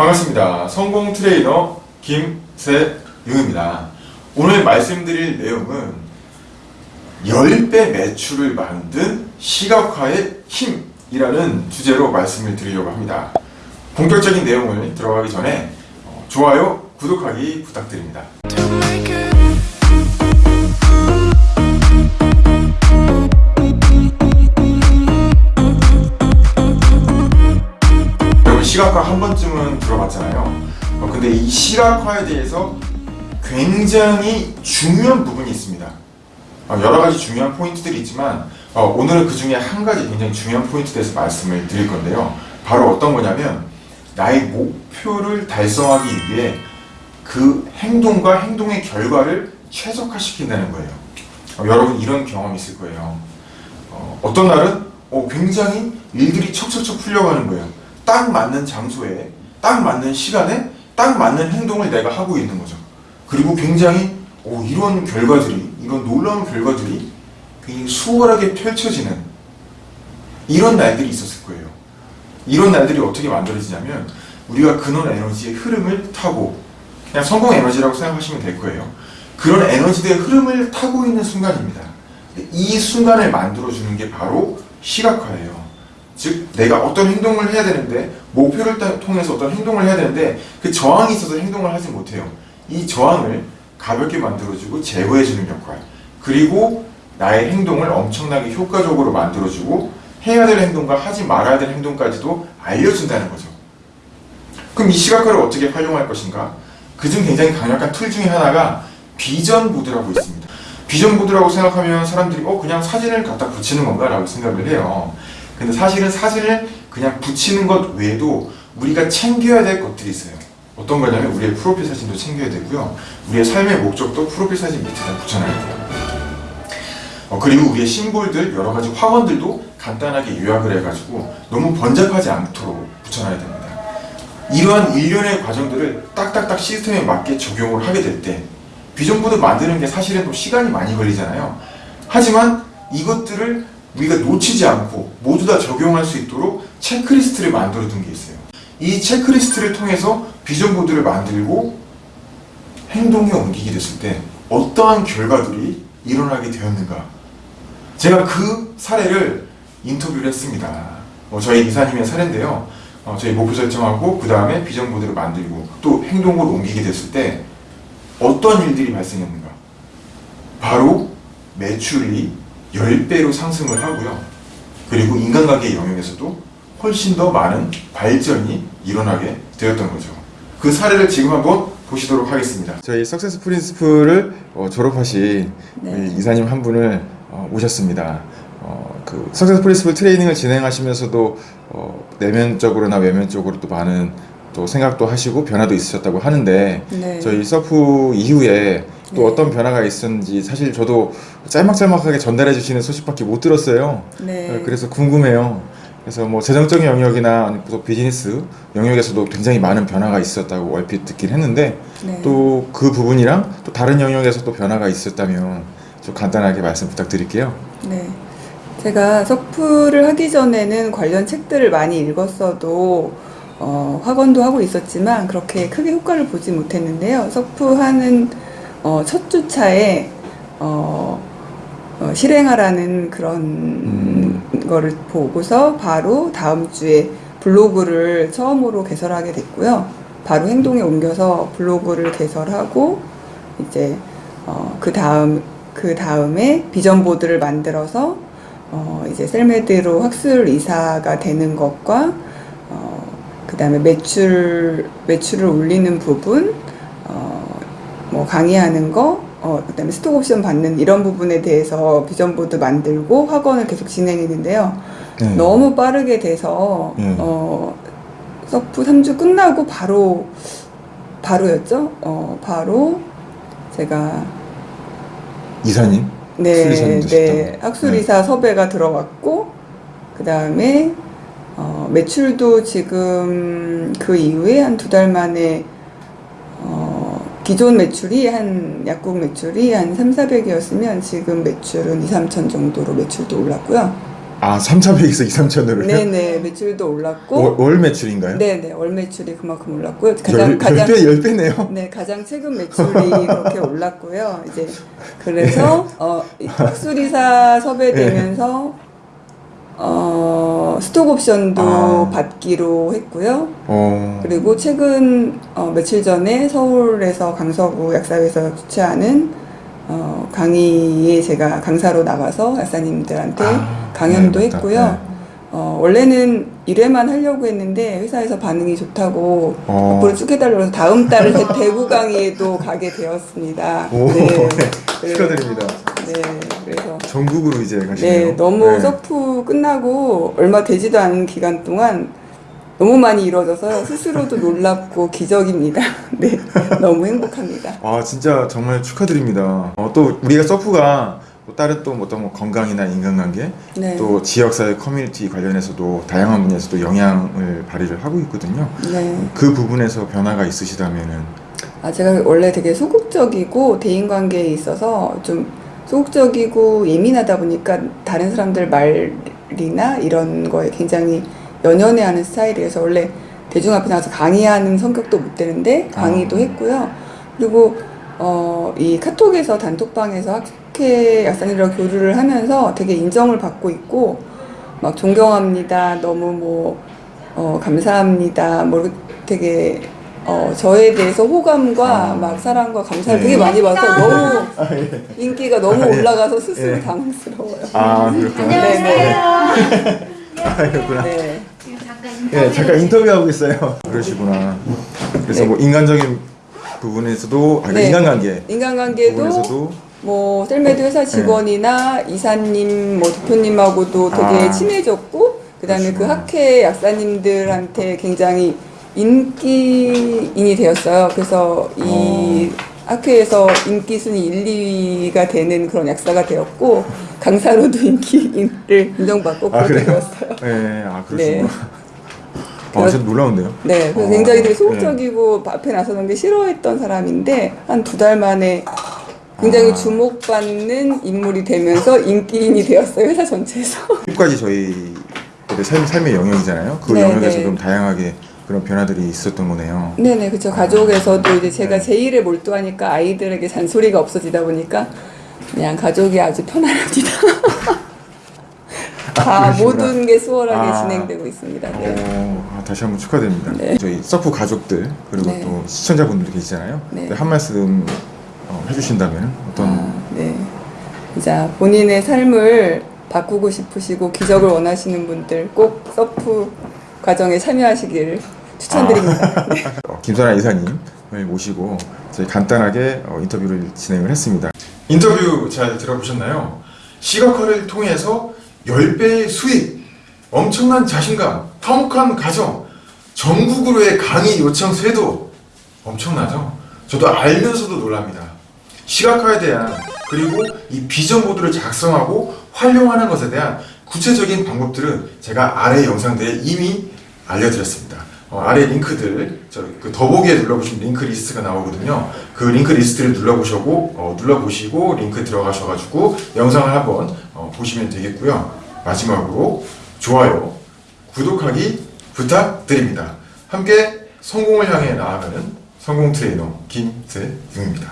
반갑습니다. 성공 트레이너 김세용입니다. 오늘 말씀드릴 내용은 10배 매출을 만든 시각화의 힘이라는 주제로 말씀을 드리려고 합니다. 본격적인 내용을 들어가기 전에 어, 좋아요, 구독하기 부탁드립니다. 시각화 한 번 근데 이 시각화에 대해서 굉장히 중요한 부분이 있습니다. 어, 여러 가지 중요한 포인트들이 있지만 어, 오늘은 그 중에 한 가지 굉장히 중요한 포인트에 대해서 말씀을 드릴 건데요. 바로 어떤 거냐면 나의 목표를 달성하기 위해 그 행동과 행동의 결과를 최적화시킨다는 거예요. 어, 여러분 이런 경험 있을 거예요. 어, 어떤 날은 어, 굉장히 일들이 척척척 풀려가는 거예요. 딱 맞는 장소에, 딱 맞는 시간에, 딱 맞는 행동을 내가 하고 있는 거죠. 그리고 굉장히 오, 이런 결과들이, 이런 놀라운 결과들이 굉장히 수월하게 펼쳐지는 이런 날들이 있었을 거예요. 이런 날들이 어떻게 만들어지냐면 우리가 근원 에너지의 흐름을 타고 그냥 성공 에너지라고 생각하시면 될 거예요. 그런 에너지의 흐름을 타고 있는 순간입니다. 이 순간을 만들어주는 게 바로 시각화예요. 즉 내가 어떤 행동을 해야 되는데 목표를 따- 통해서 어떤 행동을 해야 되는데 그 저항이 있어서 행동을 하지 못해요. 이 저항을 가볍게 만들어주고 제거해주는 역할 그리고 나의 행동을 엄청나게 효과적으로 만들어주고 해야 될 행동과 하지 말아야 될 행동까지도 알려준다는 거죠. 그럼 이 시각화를 어떻게 활용할 것인가? 그중 굉장히 강력한 tool 중에 하나가 vision board라고 있습니다. vision board라고 생각하면 사람들이 어 그냥 사진을 갖다 붙이는 건가 라고 생각을 해요. 근데 사실은 사진을 그냥 붙이는 것 외에도 우리가 챙겨야 될 것들이 있어요. 어떤 거냐면 우리의 프로필 사진도 챙겨야 되고요. 우리의 삶의 목적도 프로필 사진 밑에다 붙여놔야 돼요. 어, 그리고 우리의 심볼들 여러 가지 확언들도 간단하게 요약을 해가지고 너무 번잡하지 않도록 붙여놔야 됩니다. 이러한 일련의 과정들을 딱딱딱 시스템에 맞게 적용을 하게 될 때 비전보드 만드는 게 사실은 또 시간이 많이 걸리잖아요. 하지만 이것들을 우리가 놓치지 않고 모두 다 적용할 수 있도록 체크리스트를 만들어 둔 게 있어요. 이 체크리스트를 통해서 비전보드를 만들고 행동에 옮기게 됐을 때 어떠한 결과들이 일어나게 되었는가 제가 그 사례를 인터뷰를 했습니다. 어, 저희 이사님의 사례인데요. 어, 저희 목표 설정하고 그 다음에 비전 보드를 만들고 또 행동으로 옮기게 됐을 때 어떤 일들이 발생했는가? 바로 매출이 10배로 상승을 하고요. 그리고 인간관계 영역에서도 훨씬 더 많은 발전이 일어나게 되었던 거죠. 그 사례를 지금 한번 보시도록 하겠습니다. 저희 석세스 프린스플을 어, 졸업하신 네. 이사님 한 분을 어, 모셨습니다. 어, 그 success principle training을 진행하시면서도 어, 내면적으로나 외면적으로 또 많은 또 생각도 하시고 변화도 있으셨다고 하는데 네. 저희 서프 이후에 또 네. 어떤 변화가 있었는지 사실 저도 짤막짤막하게 전달해 주시는 소식밖에 못 들었어요. 네. 어, 그래서 궁금해요. 그래서 뭐 재정적인 영역이나 또 비즈니스 영역에서도 굉장히 많은 변화가 있었다고 얼핏 듣긴 했는데 네. 또그 부분이랑 또 다른 영역에서 또 변화가 있었다면 좀 간단하게 말씀 부탁드릴게요. 네. 제가 석프를 하기 전에는 관련 책들을 많이 읽었어도 어, 학원도 하고 있었지만 그렇게 크게 효과를 보지 못했는데요. 석프하는 어, 첫 주차에 어, 어, 실행하라는 그런 음. 거를 보고서 바로 다음 주에 블로그를 처음으로 개설하게 됐고요. 바로 행동에 옮겨서 블로그를 개설하고 이제 어, 그 다음 그 다음에 비전 보드를 만들어서 어, 이제 셀메드로 학술 이사가 되는 것과 어, 그 다음에 매출 매출을 올리는 부분 어, 뭐 강의하는 거 어, 그 다음에 스톡 옵션 받는 이런 부분에 대해서 비전 보드 만들고 학원을 계속 진행했는데요. 네. 너무 빠르게 돼서 음. 어, 서프 3주 끝나고 바로 바로였죠. 어, 바로 제가 이사님 네, 네, 되셨다고. 학술이사 섭외가 들어왔고 그 다음에 어, 매출도 지금 그 이후에 한 두 달 만에 어, 기존 매출이 한 약국 매출이 한 3, 400이었으면 지금 매출은 2, 3천 정도로 매출도 올랐고요. 아 3,400에서 2, 3천으로요? 네네 매출도 올랐고 월, 월 매출인가요? 네네 월 매출이 그만큼 올랐고요. 가장 열, 가장 열 배, 열 배네요. 네, 가장 최근 매출이 그렇게 올랐고요. 이제 그래서 어, 이 학술이사 섭외되면서 어, 스톡 옵션도 아. 받기로 했고요. 어, 그리고 최근 어, 며칠 전에 서울에서 강서구 약사회에서 주최하는 어, 강의에 제가 강사로 나가서 약사님들한테 아, 강연도 네. 했고요. 네. 어, 원래는 1회만 하려고 했는데 회사에서 반응이 좋다고 어. 앞으로 쭉 해달라고 해서 다음 달 대- 대구 강의에도 가게 되었습니다. 오, 네. 네, 축하드립니다. 네, 전국으로 이제 가시네요. 네, 너무 네. 서프 끝나고 얼마 되지도 않은 기간 동안 너무 많이 이루어져서 스스로도 놀랍고 기적입니다. 네, 너무 행복합니다. 아 진짜 정말 축하드립니다. 어, 또 우리가 서프가 또 다른 또 어떤 뭐 건강이나 인간관계 네. 또 지역사회 커뮤니티 관련해서도 다양한 분야에서도 영향을 발휘를 하고 있거든요. 네. 그 부분에서 변화가 있으시다면은 아, 제가 원래 되게 소극적이고 대인관계에 있어서 좀 소극적이고 예민하다 보니까 다른 사람들 말이나 이런 거에 굉장히 연연해하는 스타일이어서 원래 대중 앞에 나가서 강의하는 성격도 못 되는데 강의도 아. 했고요. 그리고 어, 이 카톡에서 단톡방에서 학회 약사님이랑 교류를 하면서 되게 인정을 받고 있고 막 존경합니다. 너무 뭐 어, 감사합니다. 뭐 되게 어, 저에 대해서 호감과 아. 막 사랑과 감사를 네. 되게 많이 받아서 너무 예. 인기가 너무 아, 예. 올라가서 스스로 예. 당황스러워요. 아 그렇구나. 네, 아 그렇구나. 네. 잠깐 인터뷰. 예, 잠깐 인터뷰하고 있어요. 그러시구나. 그래서 네. 뭐 인간적인 부분에서도 아, 네. 인간관계 인간관계도 부분에서도 뭐 셀메드 회사 직원이나 이사님, 뭐 대표님하고도 되게 아. 친해졌고 그다음에 그 그러시구나. 학회 약사님들한테 굉장히 인기인이 되었어요. 그래서 이 학회에서 인기 순위 1, 2위가 되는 그런 약사가 되었고 강사로도 인기인을 인정받고 아 그렇게? 되었어요. 네, 아 네. 그러시구나. 아, 진짜 놀라운데요. 네, 그래서 어, 굉장히 되게 네. 소극적이고 앞에 나서는 게 싫어했던 사람인데 한 두 달 만에 굉장히 아. 주목받는 인물이 되면서 인기인이 되었어요 회사 전체에서. 끝까지 저희 삶, 삶의 영역이잖아요. 그 네, 영역에서 네. 좀 다양하게 그런 변화들이 있었던 거네요. 네네 그렇죠 가족에서도 이제 제가 네. 제 일에 몰두하니까 아이들에게 잔소리가 없어지다 보니까 그냥 가족이 아주 편안합니다. 다 그러시구나. 모든 게 수월하게 아. 진행되고 있습니다. 네. 어, 아, 다시 한번 축하드립니다. 네. 저희 서프 가족들 그리고 네. 또 시청자분들 계시잖아요. 네. 한 말씀 어, 해주신다면 어떤 아, 네. 자, 본인의 삶을 바꾸고 싶으시고 기적을 원하시는 분들 꼭 서프 과정에 참여하시길 추천드립니다. 네. 어, 김선아 이사님을 모시고 저희 간단하게 어, 인터뷰를 진행을 했습니다. 인터뷰 잘 들어보셨나요? 시각화를 통해서 10배의 수익, 엄청난 자신감, 화목한 가정, 전국으로의 강의 요청 쇄도 엄청나죠? 저도 알면서도 놀랍니다. 시각화에 대한 그리고 이 비전 보드를 작성하고 활용하는 것에 대한 구체적인 방법들은 제가 아래 영상들에 이미 알려드렸습니다. 어, 아래 링크들 저기 더보기에 눌러보시면 링크 리스트가 나오거든요. 그 링크 리스트를 눌러보시고 어, 눌러보시고 링크 들어가셔가지고 영상을 한번 어, 보시면 되겠고요. 마지막으로 좋아요, 구독하기 부탁드립니다. 함께 성공을 향해 나아가는 성공 트레이너 김세용입니다.